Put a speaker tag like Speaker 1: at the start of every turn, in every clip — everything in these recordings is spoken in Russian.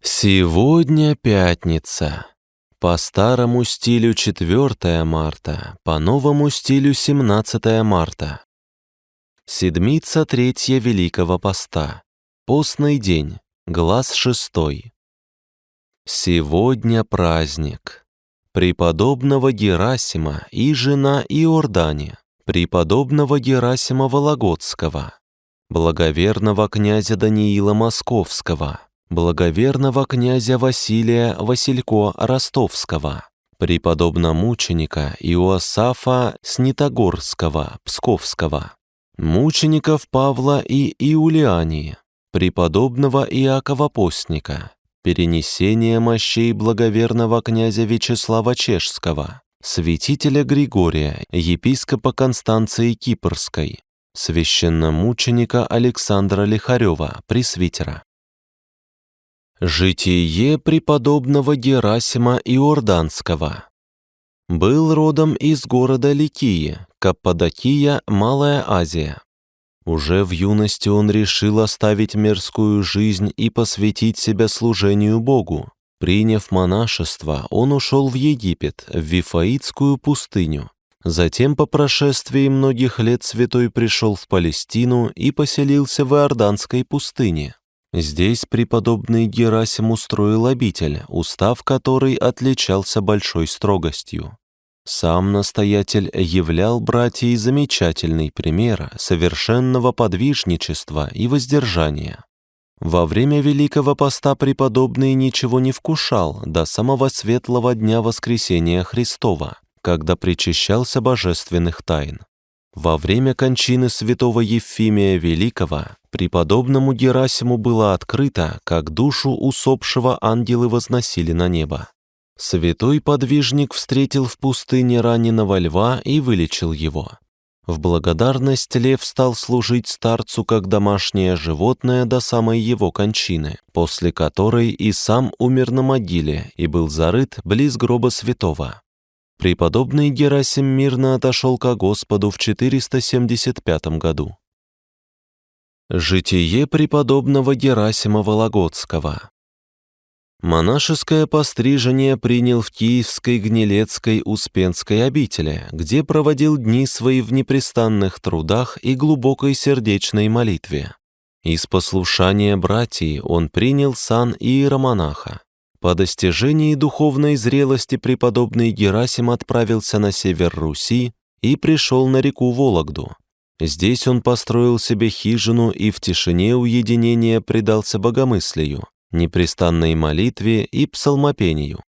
Speaker 1: Сегодня пятница. По старому стилю 4 марта, по новому стилю 17 марта. Седмица третья Великого Поста. Постный день, глаз шестой. Сегодня праздник. Преподобного Герасима и жена Иордане, преподобного Герасима Вологодского, благоверного князя Даниила Московского, благоверного князя Василия Василько Ростовского, преподобно-мученика Иоасафа Снитогорского, Псковского, мучеников Павла и Иулиании, преподобного Иакова Постника, перенесение мощей благоверного князя Вячеслава Чешского, святителя Григория, епископа Констанции Кипрской, священномученика Александра Лихарева, пресвитера. Житие преподобного Герасима Иорданского. Был родом из города Ликии, Каппадокия, Малая Азия. Уже в юности он решил оставить мирскую жизнь и посвятить себя служению Богу. Приняв монашество, он ушел в Египет, в Вифаитскую пустыню. Затем, по прошествии многих лет, святой пришел в Палестину и поселился в Иорданской пустыне. Здесь преподобный Герасим устроил обитель, устав которой отличался большой строгостью. Сам настоятель являл братьей замечательный пример совершенного подвижничества и воздержания. Во время Великого Поста преподобный ничего не вкушал до самого светлого дня Воскресения Христова, когда причащался божественных тайн. Во время кончины святого Ефимия Великого преподобному Герасиму было открыто, как душу усопшего ангелы возносили на небо. Святой подвижник встретил в пустыне раненого льва и вылечил его. В благодарность лев стал служить старцу как домашнее животное до самой его кончины, после которой и сам умер на могиле и был зарыт близ гроба святого. Преподобный Герасим мирно отошел ко Господу в 475 году. Житие преподобного Герасима Вологодского Монашеское пострижение принял в Киевской Гнилецкой Успенской обители, где проводил дни свои в непрестанных трудах и глубокой сердечной молитве. Из послушания братьев он принял сан иеромонаха. По достижении духовной зрелости преподобный Герасим отправился на север Руси и пришел на реку Вологду. Здесь он построил себе хижину и в тишине уединения предался богомыслию, непрестанной молитве и псалмопению.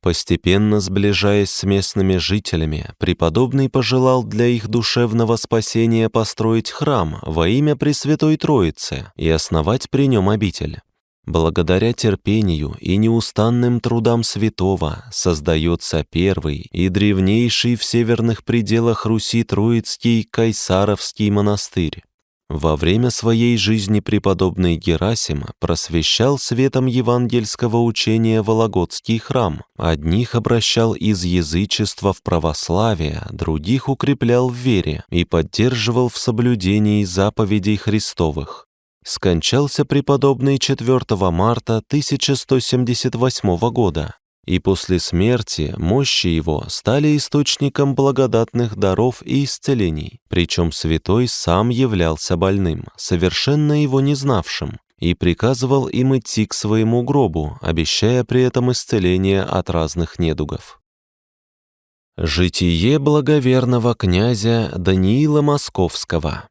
Speaker 1: Постепенно сближаясь с местными жителями, преподобный пожелал для их душевного спасения построить храм во имя Пресвятой Троицы и основать при нем обитель. Благодаря терпению и неустанным трудам святого создается первый и древнейший в северных пределах Руси Троицкий Кайсаровский монастырь. Во время своей жизни преподобный Герасим просвещал светом евангельского учения Вологодский храм. Одних обращал из язычества в православие, других укреплял в вере и поддерживал в соблюдении заповедей Христовых скончался преподобный 4 марта 1178 года, и после смерти мощи его стали источником благодатных даров и исцелений, причем святой сам являлся больным, совершенно его не знавшим, и приказывал им идти к своему гробу, обещая при этом исцеление от разных недугов. Житие благоверного князя Даниила Московского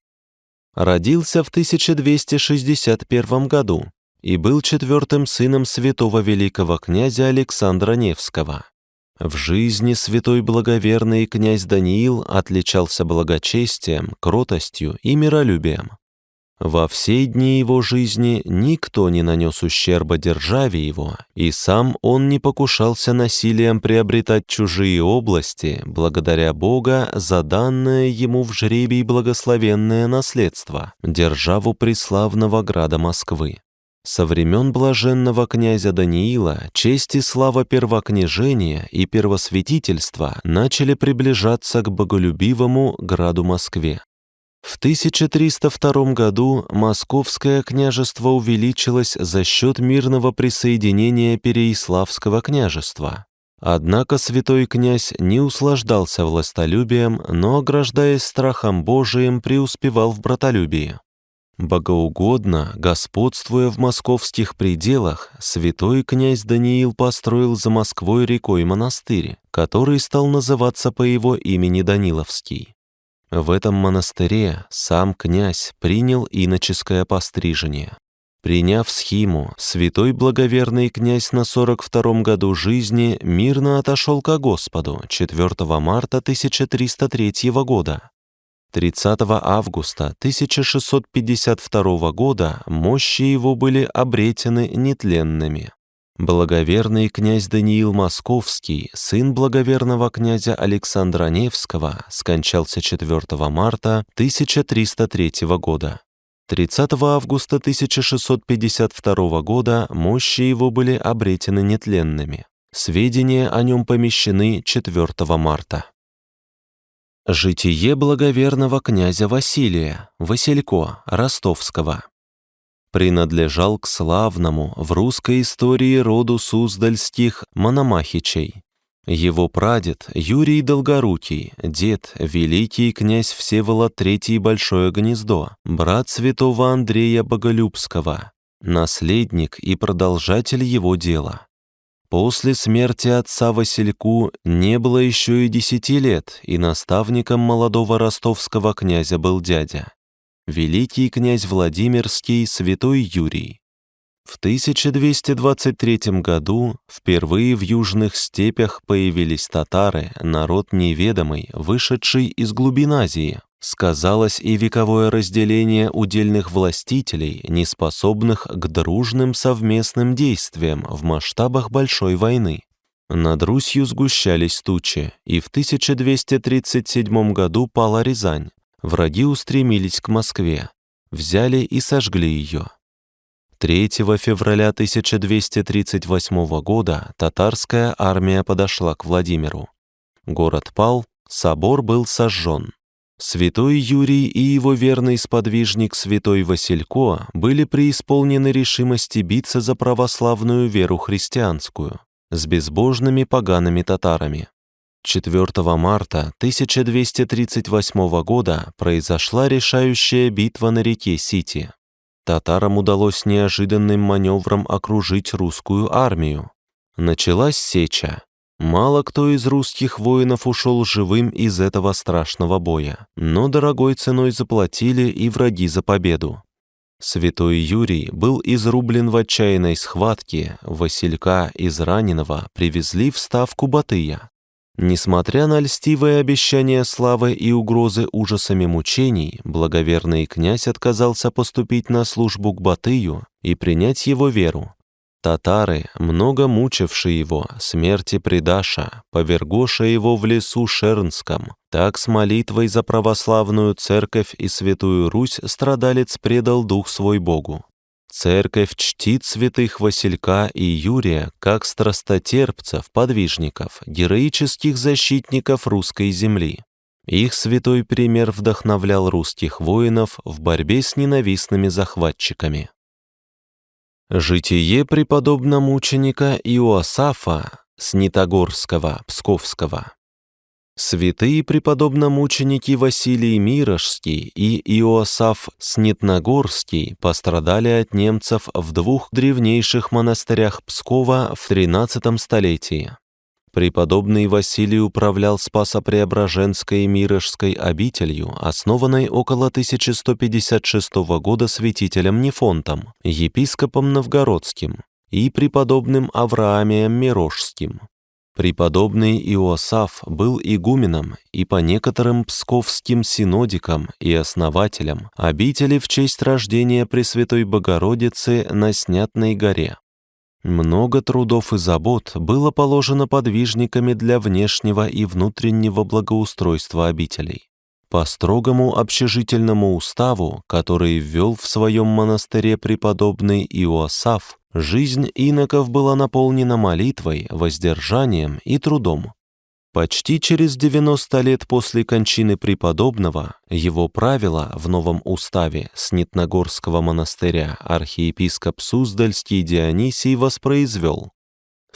Speaker 1: родился в 1261 году и был четвертым сыном святого великого князя Александра Невского. В жизни святой благоверный князь Даниил отличался благочестием, кротостью и миролюбием. Во все дни его жизни никто не нанес ущерба державе его, и сам он не покушался насилием приобретать чужие области, благодаря Бога за данное ему в жребий благословенное наследство, державу преславного града Москвы. Со времен блаженного князя Даниила честь и слава первокняжения и первосвятительства начали приближаться к боголюбивому граду Москве. В 1302 году Московское княжество увеличилось за счет мирного присоединения Переяславского княжества. Однако святой князь не услаждался властолюбием, но, ограждаясь страхом Божиим, преуспевал в братолюбии. Богоугодно, господствуя в московских пределах, святой князь Даниил построил за Москвой рекой монастырь, который стал называться по его имени Даниловский. В этом монастыре сам князь принял иноческое пострижение. Приняв схиму, святой благоверный князь на 42-м году жизни мирно отошел ко Господу 4 марта 1303 года. 30 августа 1652 года мощи его были обретены нетленными. Благоверный князь Даниил Московский, сын благоверного князя Александра Невского, скончался 4 марта 1303 года. 30 августа 1652 года мощи его были обретены нетленными. Сведения о нем помещены 4 марта. Житие благоверного князя Василия, Василько, Ростовского принадлежал к славному в русской истории роду Суздальских Мономахичей. Его прадед Юрий Долгорукий, дед великий князь Всеволод III Большое Гнездо, брат святого Андрея Боголюбского, наследник и продолжатель его дела. После смерти отца Васильку не было еще и десяти лет, и наставником молодого ростовского князя был дядя великий князь Владимирский святой Юрий. В 1223 году впервые в южных степях появились татары, народ неведомый, вышедший из глубин Азии. Сказалось и вековое разделение удельных властителей, неспособных к дружным совместным действиям в масштабах большой войны. Над Русью сгущались тучи, и в 1237 году пала Рязань, враги устремились к Москве, взяли и сожгли ее. 3 февраля 1238 года татарская армия подошла к Владимиру. Город пал, собор был сожжен. Святой Юрий и его верный сподвижник святой Василько были преисполнены решимости биться за православную веру христианскую с безбожными погаными татарами. 4 марта 1238 года произошла решающая битва на реке Сити. Татарам удалось неожиданным маневром окружить русскую армию. Началась сеча. Мало кто из русских воинов ушел живым из этого страшного боя, но дорогой ценой заплатили и враги за победу. Святой Юрий был изрублен в отчаянной схватке, Василька из раненого привезли в ставку Батыя. Несмотря на льстивое обещание славы и угрозы ужасами мучений, благоверный князь отказался поступить на службу к Батыю и принять его веру. Татары, много мучившие его, смерти предаша, повергоша его в лесу Шернском, так с молитвой за православную церковь и святую Русь страдалец предал дух свой Богу. Церковь чтит святых Василька и Юрия как страстотерпцев, подвижников, героических защитников русской земли. Их святой пример вдохновлял русских воинов в борьбе с ненавистными захватчиками. Житие преподобномученика Иоасафа Снитогорского, Псковского Святые преподобномученики Василий Мирошский и Иосаф Снитногорский пострадали от немцев в двух древнейших монастырях Пскова в XIII столетии. Преподобный Василий управлял Спасо-Преображенской Мирошской обителью, основанной около 1156 года святителем Нефонтом, епископом Новгородским и преподобным Авраамием Мирошским. Преподобный Иосаф был игуменом и по некоторым псковским синодикам и основателям обители в честь рождения Пресвятой Богородицы на Снятной горе. Много трудов и забот было положено подвижниками для внешнего и внутреннего благоустройства обителей. По строгому общежительному уставу, который ввел в своем монастыре преподобный Иосаф, Жизнь иноков была наполнена молитвой, воздержанием и трудом. Почти через 90 лет после кончины преподобного его правила в новом уставе Снитногорского монастыря архиепископ Суздальский Дионисий воспроизвел.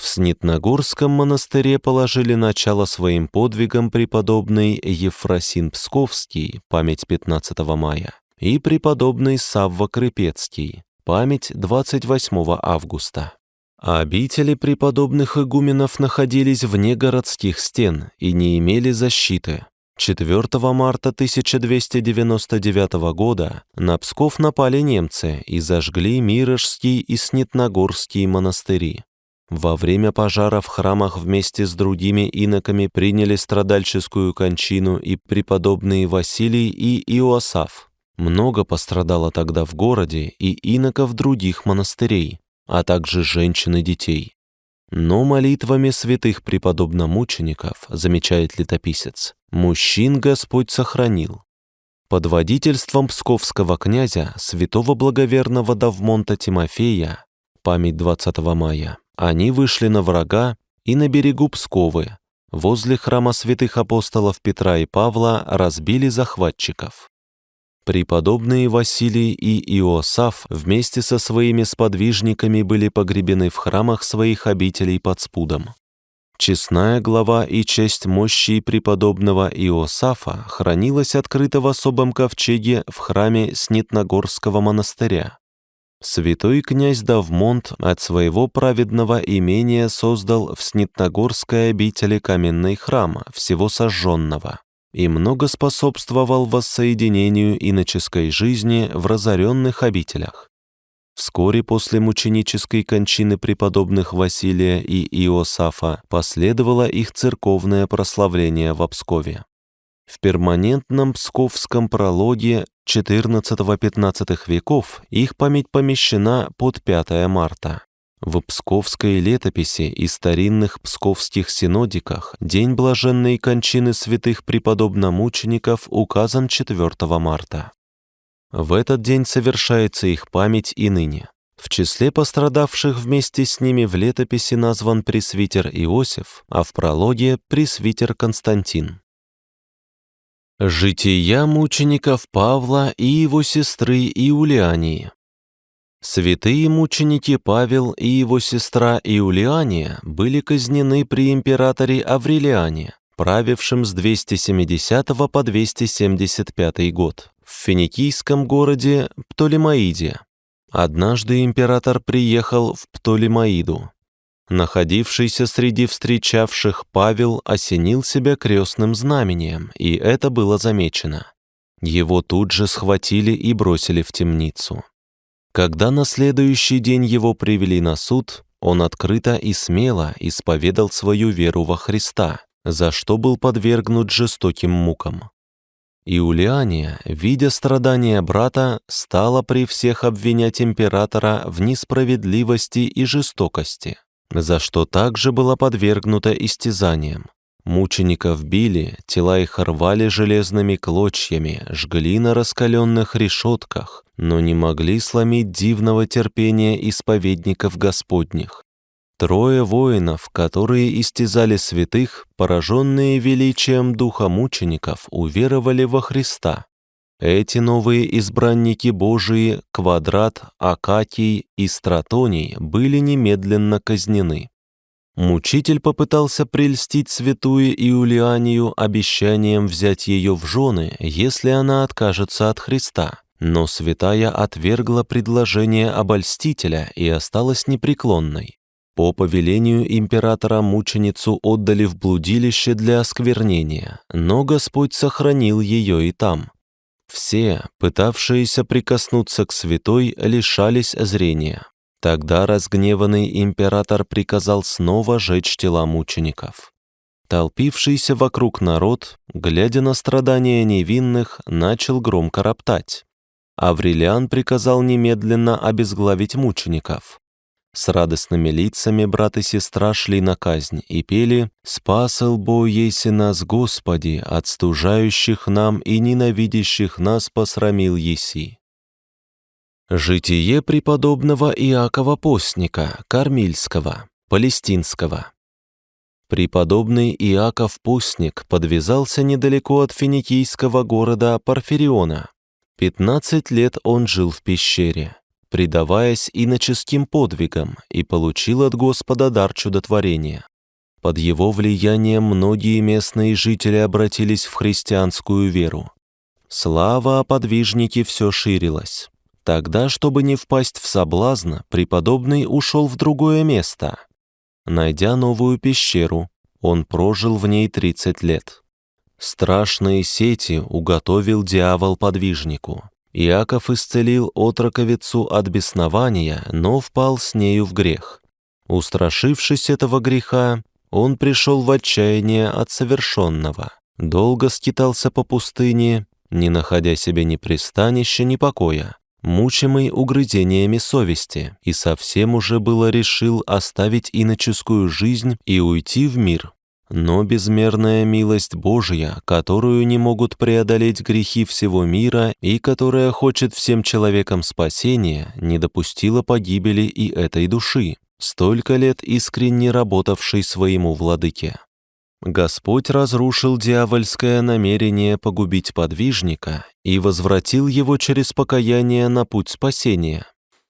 Speaker 1: В Снитногорском монастыре положили начало своим подвигам преподобный Ефросин Псковский, память 15 мая, и преподобный Савва Крепецкий, память 28 августа. Обители преподобных игуменов находились вне городских стен и не имели защиты. 4 марта 1299 года на Псков напали немцы и зажгли Мирожский и Снитногорский монастыри. Во время пожара в храмах вместе с другими иноками приняли страдальческую кончину и преподобные Василий и Иоасаф. Много пострадало тогда в городе и иноков других монастырей а также женщин и детей. Но молитвами святых преподобно-мучеников, замечает летописец, мужчин Господь сохранил. Под водительством псковского князя, святого благоверного Давмонта Тимофея, память 20 мая, они вышли на врага и на берегу Псковы, возле храма святых апостолов Петра и Павла разбили захватчиков. Преподобные Василий и Иосаф вместе со своими сподвижниками были погребены в храмах своих обителей под спудом. Честная глава и честь мощи преподобного Иосафа хранилась открыто в особом ковчеге в храме Снитногорского монастыря. Святой князь Давмонт от своего праведного имения создал в Снитногорской обители каменный храм, всего сожженного и много способствовал воссоединению иноческой жизни в разоренных обителях. Вскоре после мученической кончины преподобных Василия и Иосафа последовало их церковное прославление в Пскове. В перманентном псковском прологе XIV-XV веков их память помещена под 5 марта. В Псковской летописи и старинных псковских синодиках день блаженной кончины святых преподобно-мучеников указан 4 марта. В этот день совершается их память и ныне. В числе пострадавших вместе с ними в летописи назван пресвитер Иосиф, а в прологе – пресвитер Константин. Жития мучеников Павла и его сестры Иулиании Святые мученики Павел и его сестра Иулиания были казнены при императоре Аврелиане, правившем с 270 по 275 год, в финикийском городе Птолемаиде. Однажды император приехал в Птолемаиду. Находившийся среди встречавших Павел осенил себя крестным знамением, и это было замечено. Его тут же схватили и бросили в темницу. Когда на следующий день его привели на суд, он открыто и смело исповедал свою веру во Христа, за что был подвергнут жестоким мукам. Иулиания, видя страдания брата, стала при всех обвинять императора в несправедливости и жестокости, за что также была подвергнута истязаниям. Мучеников били, тела их рвали железными клочьями, жгли на раскаленных решетках, но не могли сломить дивного терпения исповедников Господних. Трое воинов, которые истязали святых, пораженные величием духа мучеников, уверовали во Христа. Эти новые избранники Божии, Квадрат, Акакий и Стратоний, были немедленно казнены. Мучитель попытался прельстить святую Иулианию обещанием взять ее в жены, если она откажется от Христа. Но святая отвергла предложение обольстителя и осталась непреклонной. По повелению императора мученицу отдали в блудилище для осквернения, но Господь сохранил ее и там. Все, пытавшиеся прикоснуться к святой, лишались зрения. Тогда разгневанный император приказал снова жечь тела мучеников. Толпившийся вокруг народ, глядя на страдания невинных, начал громко роптать. Аврелиан приказал немедленно обезглавить мучеников. С радостными лицами брат и сестра шли на казнь и пели «Спасал Бо еси нас, Господи, от стужающих нам и ненавидящих нас посрамил еси». Житие преподобного Иакова Постника, Кармильского, Палестинского. Преподобный Иаков Пустник подвязался недалеко от финикийского города Парфириона. 15 лет он жил в пещере, предаваясь иноческим подвигам, и получил от Господа дар чудотворения. Под его влиянием многие местные жители обратились в христианскую веру. Слава о подвижнике все ширилась. Тогда, чтобы не впасть в соблазн, преподобный ушел в другое место. Найдя новую пещеру, он прожил в ней 30 лет. Страшные сети уготовил дьявол подвижнику. Иаков исцелил отроковицу от беснования, но впал с нею в грех. Устрашившись этого греха, он пришел в отчаяние от совершенного. Долго скитался по пустыне, не находя себе ни пристанища, ни покоя, мучимый угрызениями совести, и совсем уже было решил оставить иноческую жизнь и уйти в мир. Но безмерная милость Божья, которую не могут преодолеть грехи всего мира и которая хочет всем человекам спасения, не допустила погибели и этой души, столько лет искренне работавшей своему владыке. Господь разрушил дьявольское намерение погубить подвижника и возвратил его через покаяние на путь спасения.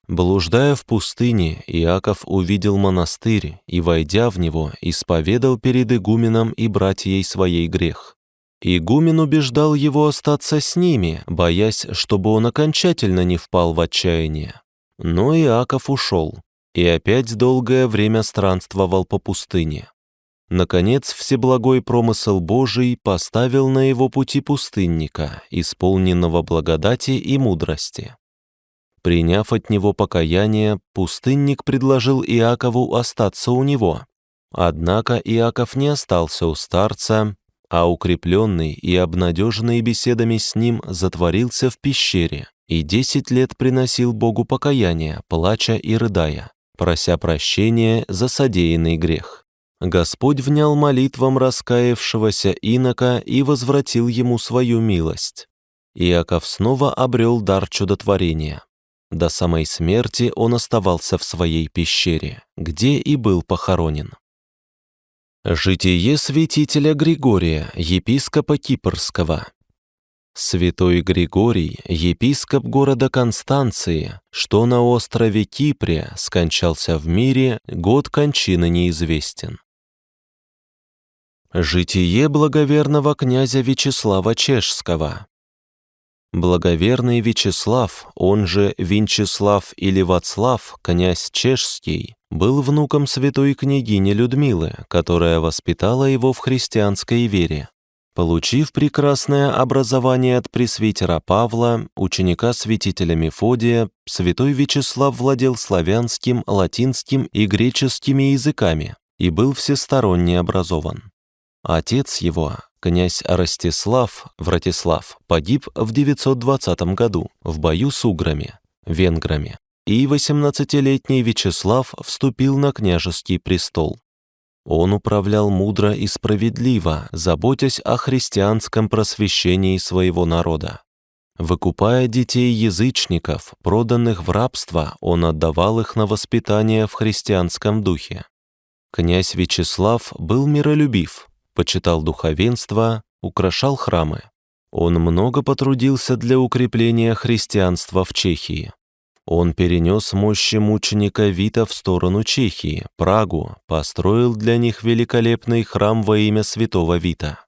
Speaker 1: Блуждая в пустыне, Иаков увидел монастырь и, войдя в него, исповедал перед игуменом и братьей своей грех. Игумен убеждал его остаться с ними, боясь, чтобы он окончательно не впал в отчаяние. Но Иаков ушел и опять долгое время странствовал по пустыне. Наконец, всеблагой промысел Божий поставил на его пути пустынника, исполненного благодати и мудрости. Приняв от него покаяние, пустынник предложил Иакову остаться у него. Однако Иаков не остался у старца, а укрепленный и обнадеженный беседами с ним затворился в пещере и десять лет приносил Богу покаяние, плача и рыдая, прося прощения за содеянный грех. Господь внял молитвам раскаявшегося инока и возвратил ему свою милость. Иаков снова обрел дар чудотворения. До самой смерти он оставался в своей пещере, где и был похоронен. Житие святителя Григория, епископа Кипрского. Святой Григорий, епископ города Констанции, что на острове Кипре, скончался в мире, год кончины неизвестен. Житие благоверного князя Вячеслава Чешского. Благоверный Вячеслав, он же Винчеслав или Вацлав, князь Чешский, был внуком святой княгини Людмилы, которая воспитала его в христианской вере. Получив прекрасное образование от пресвитера Павла, ученика святителя Мефодия, святой Вячеслав владел славянским, латинским и греческими языками и был всесторонне образован. Отец его, князь Ростислав Вратислав, погиб в 920 году в бою с уграми, венграми, и 18-летний Вячеслав вступил на княжеский престол. Он управлял мудро и справедливо, заботясь о христианском просвещении своего народа. Выкупая детей язычников, проданных в рабство, он отдавал их на воспитание в христианском духе. Князь Вячеслав был миролюбив, почитал духовенство, украшал храмы. Он много потрудился для укрепления христианства в Чехии. Он перенес мощи мученика Вита в сторону Чехии, Прагу, построил для них великолепный храм во имя святого Вита.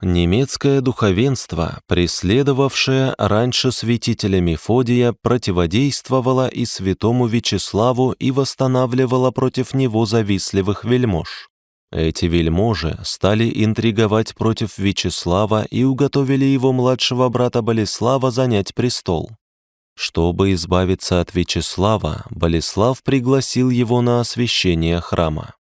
Speaker 1: Немецкое духовенство, преследовавшее раньше святителя Мефодия, противодействовало и святому Вячеславу и восстанавливало против него завистливых вельмож. Эти вельможи стали интриговать против Вячеслава и уготовили его младшего брата Болеслава занять престол. Чтобы избавиться от Вячеслава, Болеслав пригласил его на освящение храма.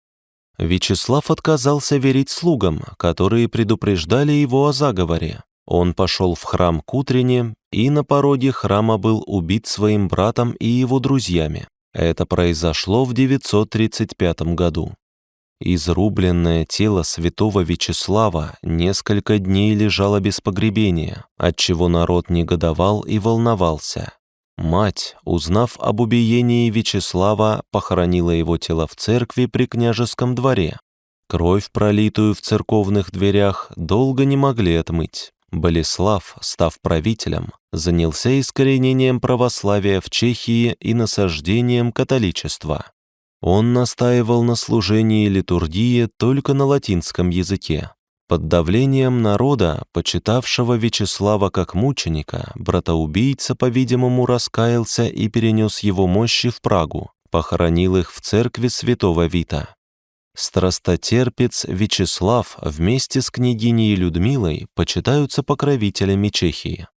Speaker 1: Вячеслав отказался верить слугам, которые предупреждали его о заговоре. Он пошел в храм к утрене, и на пороге храма был убит своим братом и его друзьями. Это произошло в 935 году. Изрубленное тело святого Вячеслава несколько дней лежало без погребения, отчего народ негодовал и волновался. Мать, узнав об убиении Вячеслава, похоронила его тело в церкви при княжеском дворе. Кровь, пролитую в церковных дверях, долго не могли отмыть. Болеслав, став правителем, занялся искоренением православия в Чехии и насаждением католичества. Он настаивал на служении литургии только на латинском языке. Под давлением народа, почитавшего Вячеслава как мученика, братоубийца, по-видимому, раскаялся и перенес его мощи в Прагу, похоронил их в церкви святого Вита. Страстотерпец Вячеслав вместе с княгиней Людмилой почитаются покровителями Чехии.